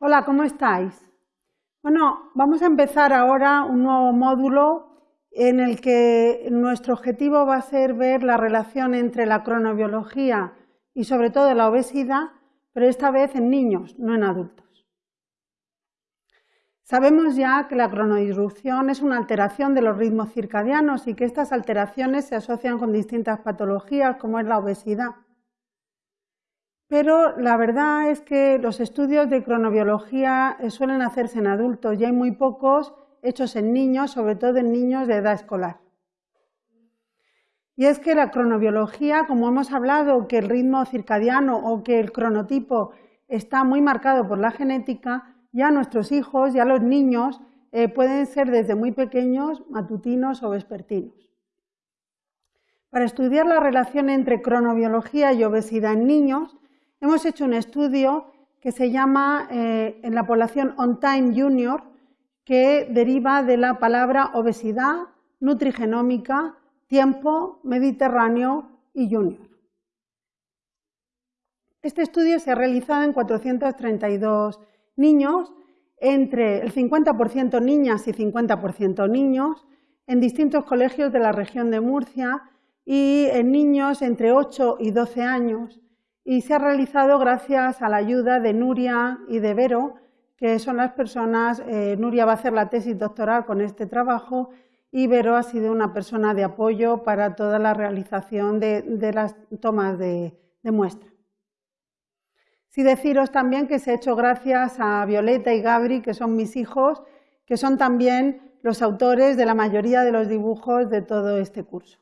Hola, ¿cómo estáis? Bueno, vamos a empezar ahora un nuevo módulo en el que nuestro objetivo va a ser ver la relación entre la cronobiología y sobre todo la obesidad, pero esta vez en niños, no en adultos. Sabemos ya que la cronodisrupción es una alteración de los ritmos circadianos y que estas alteraciones se asocian con distintas patologías como es la obesidad. Pero la verdad es que los estudios de cronobiología eh, suelen hacerse en adultos y hay muy pocos hechos en niños, sobre todo en niños de edad escolar. Y es que la cronobiología, como hemos hablado, que el ritmo circadiano o que el cronotipo está muy marcado por la genética, ya nuestros hijos, ya los niños, eh, pueden ser desde muy pequeños matutinos o vespertinos. Para estudiar la relación entre cronobiología y obesidad en niños, hemos hecho un estudio que se llama eh, en la población On Time Junior, que deriva de la palabra obesidad, nutrigenómica, tiempo, mediterráneo y junior. Este estudio se ha realizado en 432 niños, entre el 50% niñas y 50% niños, en distintos colegios de la región de Murcia y en niños entre 8 y 12 años. Y se ha realizado gracias a la ayuda de Nuria y de Vero, que son las personas, eh, Nuria va a hacer la tesis doctoral con este trabajo y Vero ha sido una persona de apoyo para toda la realización de, las tomas de, de muestra. Sí deciros también que se ha hecho gracias a Violeta y Gabri, que son mis hijos, que son también los autores de la mayoría de los dibujos de todo este curso.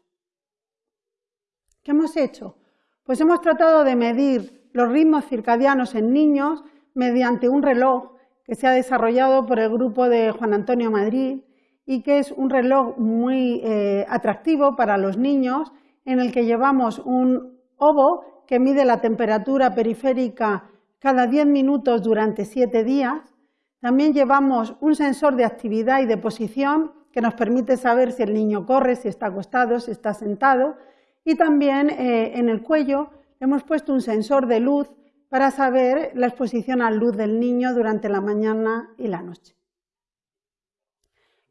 ¿Qué hemos hecho? Pues hemos tratado de medir los ritmos circadianos en niños mediante un reloj que se ha desarrollado por el grupo de Juan Antonio Madrid y que es un reloj muy eh, atractivo para los niños en el que llevamos un ovo que mide la temperatura periférica cada 10 minutos durante 7 días. También llevamos un sensor de actividad y de posición que nos permite saber si el niño corre, si está acostado, si está sentado. Y también eh, en el cuello hemos puesto un sensor de luz para saber la exposición a luz del niño durante la mañana y la noche.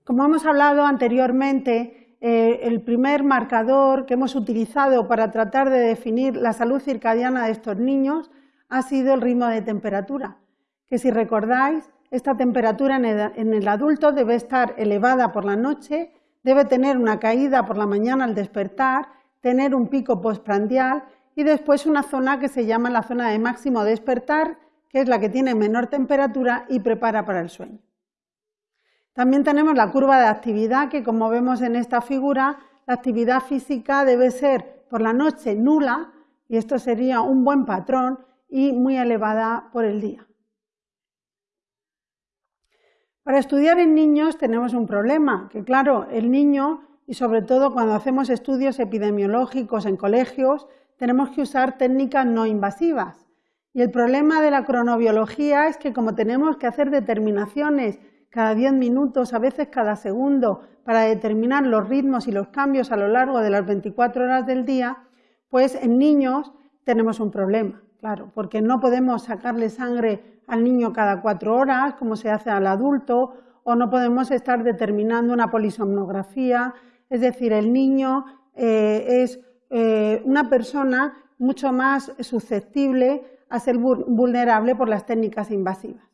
Como hemos hablado anteriormente, eh, el primer marcador que hemos utilizado para tratar de definir la salud circadiana de estos niños ha sido el ritmo de temperatura, que si recordáis, esta temperatura en el adulto debe estar elevada por la noche, debe tener una caída por la mañana al despertar, tener un pico postprandial y después una zona que se llama la zona de máximo despertar, que es la que tiene menor temperatura y prepara para el sueño. También tenemos la curva de actividad, que como vemos en esta figura, la actividad física debe ser por la noche nula, y esto sería un buen patrón, y muy elevada por el día. Para estudiar en niños tenemos un problema, que claro, el niño, y sobre todo cuando hacemos estudios epidemiológicos en colegios, tenemos que usar técnicas no invasivas. Y el problema de la cronobiología es que como tenemos que hacer determinaciones cada 10 minutos, a veces cada segundo, para determinar los ritmos y los cambios a lo largo de las 24 horas del día, pues en niños tenemos un problema, claro, porque no podemos sacarle sangre al niño cada cuatro horas, como se hace al adulto, o no podemos estar determinando una polisomnografía, es decir, el niño eh, es eh, una persona mucho más susceptible a ser vulnerable por las técnicas invasivas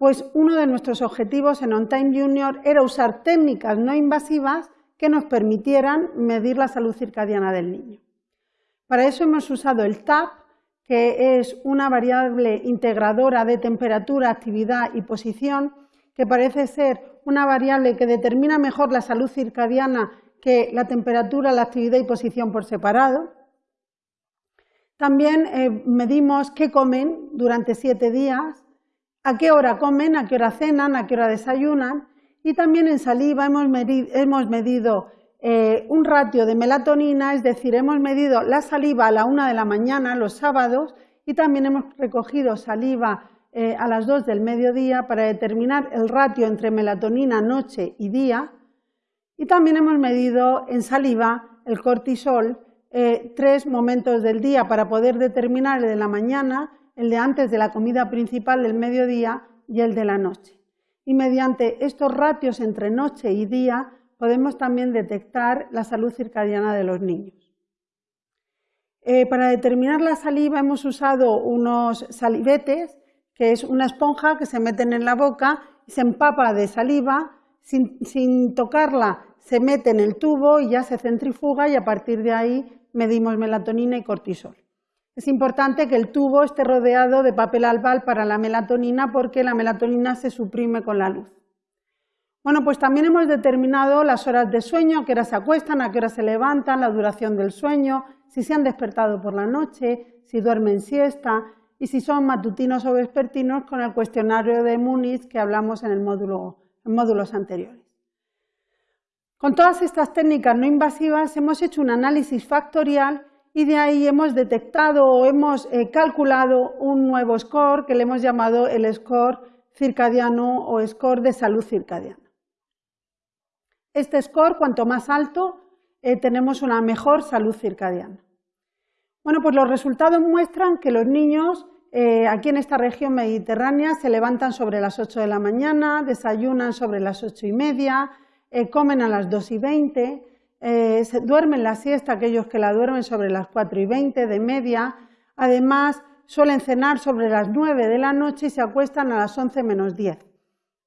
pues uno de nuestros objetivos en On Time Junior era usar técnicas no invasivas que nos permitieran medir la salud circadiana del niño. Para eso hemos usado el TAP, que es una variable integradora de temperatura, actividad y posición, que parece ser una variable que determina mejor la salud circadiana que la temperatura, la actividad y posición por separado. También eh, medimos qué comen durante siete días, a qué hora comen, a qué hora cenan, a qué hora desayunan. Y también en saliva hemos medido, eh, un ratio de melatonina, es decir, hemos medido la saliva a la una de la mañana los sábados y también hemos recogido saliva eh, a las dos del mediodía para determinar el ratio entre melatonina noche y día. Y también hemos medido en saliva el cortisol eh, tres momentos del día para poder determinar el de la mañana, el de antes de la comida principal del mediodía y el de la noche. Y mediante estos ratios entre noche y día podemos también detectar la salud circadiana de los niños. Eh, para determinar la saliva hemos usado unos salivetes, que es una esponja que se meten en la boca y se empapa de saliva, sin tocarla se mete en el tubo y ya se centrifuga y a partir de ahí medimos melatonina y cortisol. Es importante que el tubo esté rodeado de papel albal para la melatonina porque la melatonina se suprime con la luz. Bueno, pues también hemos determinado las horas de sueño, a qué hora se acuestan, a qué hora se levantan, la duración del sueño, si se han despertado por la noche, si duermen siesta y si son matutinos o vespertinos con el cuestionario de Muniz que hablamos en, el módulo, módulos anteriores. Con todas estas técnicas no invasivas hemos hecho un análisis factorial y de ahí hemos detectado o hemos eh, calculado un nuevo score que le hemos llamado el score circadiano o score de salud circadiana. Este score, cuanto más alto, eh, tenemos una mejor salud circadiana. Bueno, pues los resultados muestran que los niños eh, aquí en esta región mediterránea se levantan sobre las 8 de la mañana, desayunan sobre las 8 y media, comen a las 2 y 20, eh, duermen la siesta aquellos que la duermen sobre las 4 y 20 de media, además suelen cenar sobre las 9 de la noche y se acuestan a las 11 menos 10.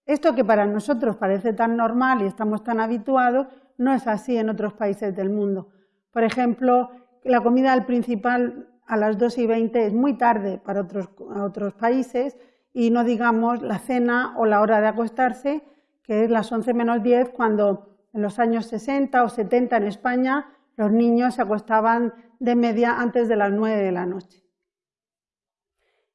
Esto que para nosotros parece tan normal y estamos tan habituados, no es así en otros países del mundo. Por ejemplo, la comida del principal a las 2 y 20 es muy tarde para otros, otros países y no digamos la cena o la hora de acostarse, que es las 11 menos 10 cuando en los años 60 o 70 en España los niños se acostaban de media antes de las 9 de la noche.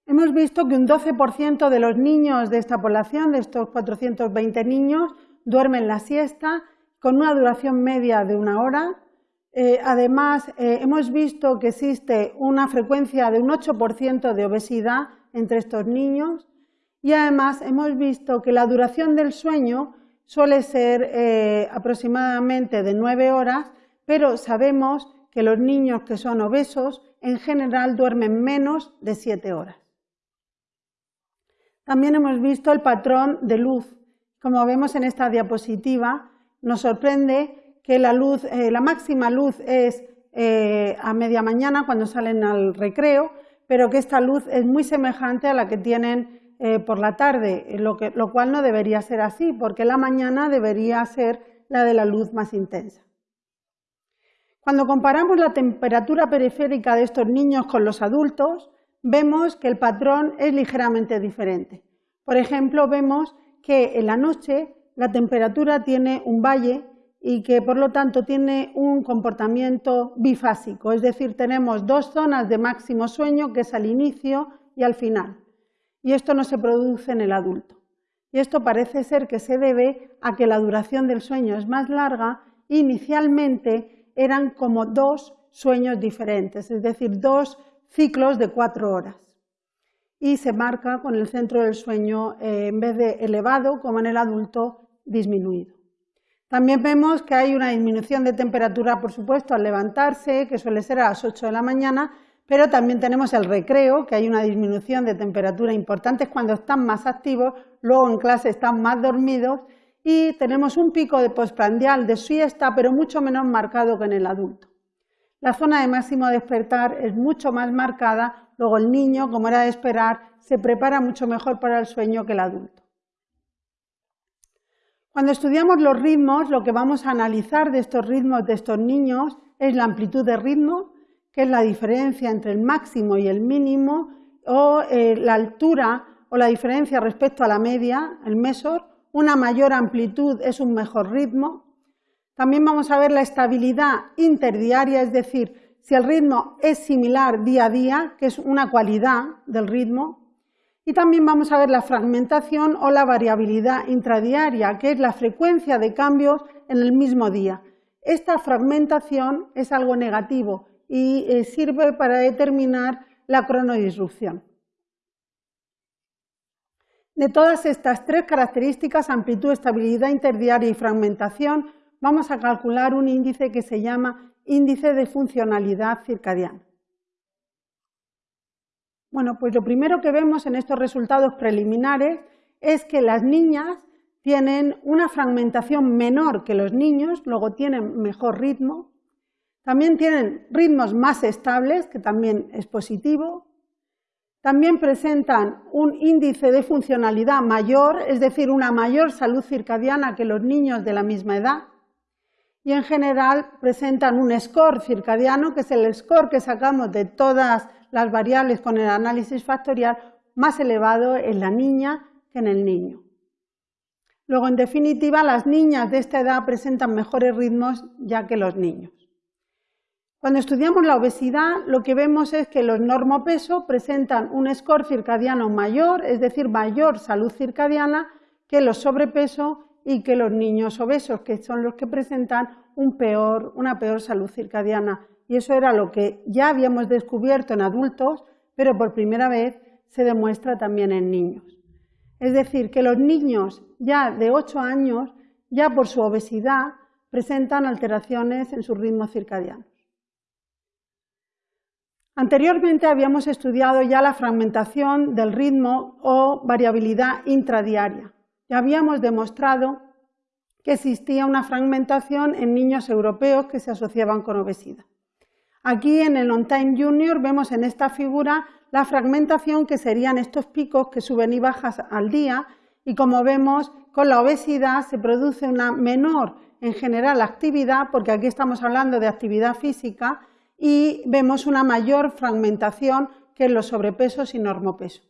Hemos visto que un 12% de los niños de esta población, de estos 420 niños, duermen la siesta con una duración media de una hora. Eh, además, eh, hemos visto que existe una frecuencia de un 8% de obesidad entre estos niños y además hemos visto que la duración del sueño suele ser eh, aproximadamente de nueve horas, pero sabemos que los niños que son obesos en general duermen menos de siete horas. También hemos visto el patrón de luz. Como vemos en esta diapositiva, nos sorprende que la, luz, eh, la máxima luz es eh, a media mañana cuando salen al recreo, pero que esta luz es muy semejante a la que tienen eh, por la tarde, lo cual no debería ser así, porque la mañana debería ser la de la luz más intensa. Cuando comparamos la temperatura periférica de estos niños con los adultos, vemos que el patrón es ligeramente diferente. Por ejemplo, vemos que en la noche la temperatura tiene un valle y que por lo tanto tiene un comportamiento bifásico, es decir, tenemos dos zonas de máximo sueño, que es al inicio y al final y esto no se produce en el adulto. Y esto parece ser que se debe a que la duración del sueño es más larga inicialmente eran como dos sueños diferentes, es decir, dos ciclos de cuatro horas. Y se marca con el centro del sueño, eh, en vez de elevado, como en el adulto, disminuido. También vemos que hay una disminución de temperatura, por supuesto, al levantarse, que suele ser a las 8 de la mañana, pero también tenemos el recreo, que hay una disminución de temperatura importante cuando están más activos, luego en clase están más dormidos y tenemos un pico de postprandial de siesta, pero mucho menos marcado que en el adulto. La zona de máximo despertar es mucho más marcada, luego el niño, como era de esperar, se prepara mucho mejor para el sueño que el adulto. Cuando estudiamos los ritmos, lo que vamos a analizar de estos ritmos de estos niños es la amplitud de ritmo, que es la diferencia entre el máximo y el mínimo, o eh, la altura o la diferencia respecto a la media, el mesor, una mayor amplitud es un mejor ritmo. También vamos a ver la estabilidad interdiaria, es decir, si el ritmo es similar día a día, que es una cualidad del ritmo. Y también vamos a ver la fragmentación o la variabilidad intradiaria, que es la frecuencia de cambios en el mismo día. Esta fragmentación es algo negativo, y eh, sirve para determinar la cronodisrupción. De todas estas tres características, amplitud, estabilidad interdiaria y fragmentación, vamos a calcular un índice que se llama índice de funcionalidad circadiana. Bueno, pues lo primero que vemos en estos resultados preliminares es que las niñas tienen una fragmentación menor que los niños, luego tienen mejor ritmo, también tienen ritmos más estables, que también es positivo, también presentan un índice de funcionalidad mayor, es decir, una mayor salud circadiana que los niños de la misma edad, y en general presentan un score circadiano, que es el score que sacamos de todas las variables con el análisis factorial, más elevado en la niña que en el niño. Luego, en definitiva, las niñas de esta edad presentan mejores ritmos ya que los niños. Cuando estudiamos la obesidad, lo que vemos es que los normopeso presentan un score circadiano mayor, es decir, mayor salud circadiana que los sobrepeso y que los niños obesos, que son los que presentan una peor salud circadiana. Y eso era lo que ya habíamos descubierto en adultos, pero por primera vez se demuestra también en niños. Es decir, que los niños ya de 8 años, ya por su obesidad, presentan alteraciones en su ritmo circadiano. Anteriormente habíamos estudiado ya la fragmentación del ritmo o variabilidad intradiaria. Ya habíamos demostrado que existía una fragmentación en niños europeos que se asociaban con obesidad. Aquí en el On-Time Junior vemos en esta figura la fragmentación que serían estos picos que suben y bajan al día y como vemos con la obesidad se produce una menor en general actividad porque aquí estamos hablando de actividad física y vemos una mayor fragmentación que en los sobrepesos y normopeso.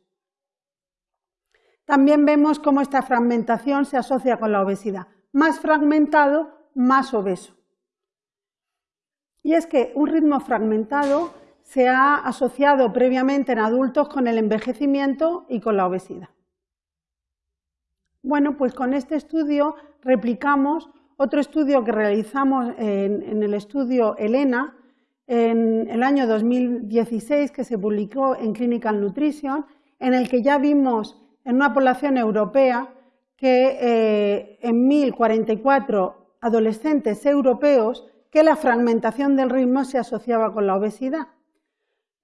También vemos cómo esta fragmentación se asocia con la obesidad. Más fragmentado, más obeso. Y es que un ritmo fragmentado se ha asociado previamente en adultos con el envejecimiento y con la obesidad. Bueno, pues con este estudio replicamos otro estudio que realizamos en, el estudio Elena, en el año 2016 que se publicó en Clinical Nutrition, en el que ya vimos en una población europea que eh, en 1.044 adolescentes europeos que la fragmentación del ritmo se asociaba con la obesidad.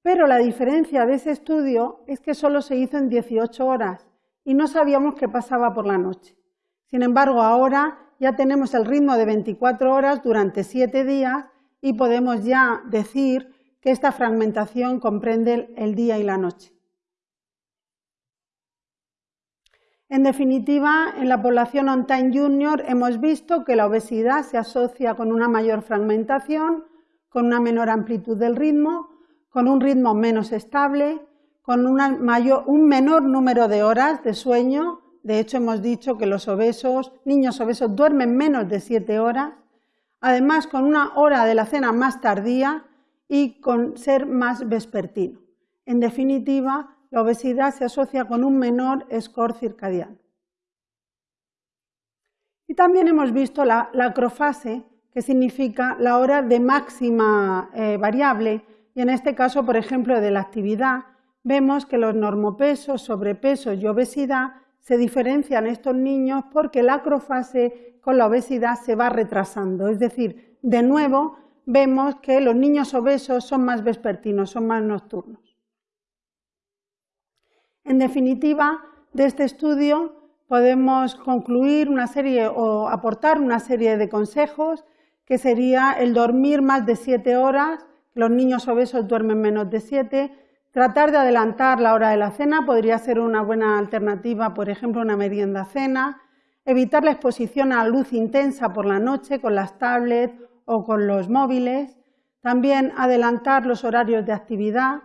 Pero la diferencia de ese estudio es que solo se hizo en 18 horas y no sabíamos qué pasaba por la noche. Sin embargo, ahora ya tenemos el ritmo de 24 horas durante 7 días y podemos ya decir que esta fragmentación comprende el día y la noche. En definitiva, en la población on-time junior hemos visto que la obesidad se asocia con una mayor fragmentación, con una menor amplitud del ritmo, con un ritmo menos estable, con un menor número de horas de sueño. De hecho, hemos dicho que los obesos, niños obesos duermen menos de siete horas además con una hora de la cena más tardía y con ser más vespertino. En definitiva, la obesidad se asocia con un menor score circadiano. Y también hemos visto la, acrofase, que significa la hora de máxima eh, variable, y en este caso, por ejemplo, de la actividad, vemos que los normopesos, sobrepeso y obesidad se diferencian estos niños porque la acrofase con la obesidad se va retrasando. Es decir, de nuevo vemos que los niños obesos son más vespertinos, son más nocturnos. En definitiva, de este estudio podemos concluir una serie o aportar una serie de consejos que sería el dormir más de siete horas, los niños obesos duermen menos de siete, tratar de adelantar la hora de la cena podría ser una buena alternativa, por ejemplo, una merienda cena, evitar la exposición a luz intensa por la noche con las tablets o con los móviles, también adelantar los horarios de actividad,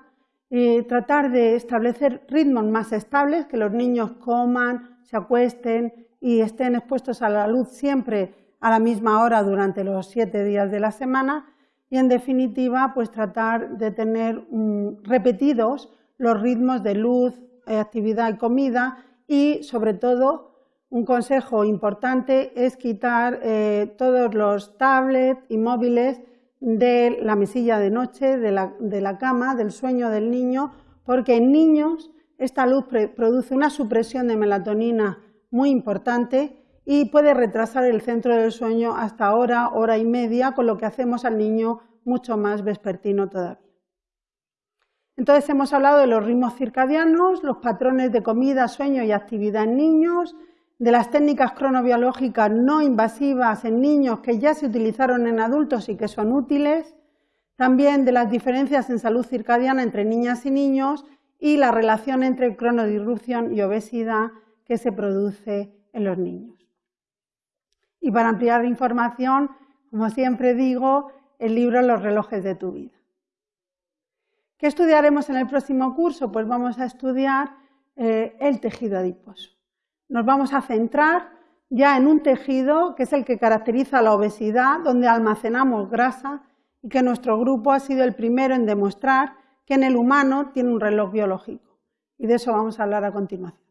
y tratar de establecer ritmos más estables, que los niños coman, se acuesten y estén expuestos a la luz siempre a la misma hora durante los siete días de la semana. Y en definitiva pues tratar de tener mm, repetidos los ritmos de luz, eh, actividad y comida. Y sobre todo un consejo importante es quitar eh, todos los tablets y móviles de la mesilla de noche, de la, cama, del sueño del niño, porque en niños esta luz produce una supresión de melatonina muy importante y puede retrasar el centro del sueño hasta hora, hora y media, con lo que hacemos al niño mucho más vespertino todavía. Entonces hemos hablado de los ritmos circadianos, los patrones de comida, sueño y actividad en niños, de las técnicas cronobiológicas no invasivas en niños que ya se utilizaron en adultos y que son útiles, también de las diferencias en salud circadiana entre niñas y niños y la relación entre cronodisrupción y obesidad que se produce en los niños. Y para ampliar información, como siempre digo, el libro Los relojes de tu vida. ¿Qué estudiaremos en el próximo curso? Pues vamos a estudiar eh, el tejido adiposo. Nos vamos a centrar ya en un tejido que es el que caracteriza la obesidad, donde almacenamos grasa y que nuestro grupo ha sido el primero en demostrar que en el humano tiene un reloj biológico. Y de eso vamos a hablar a continuación.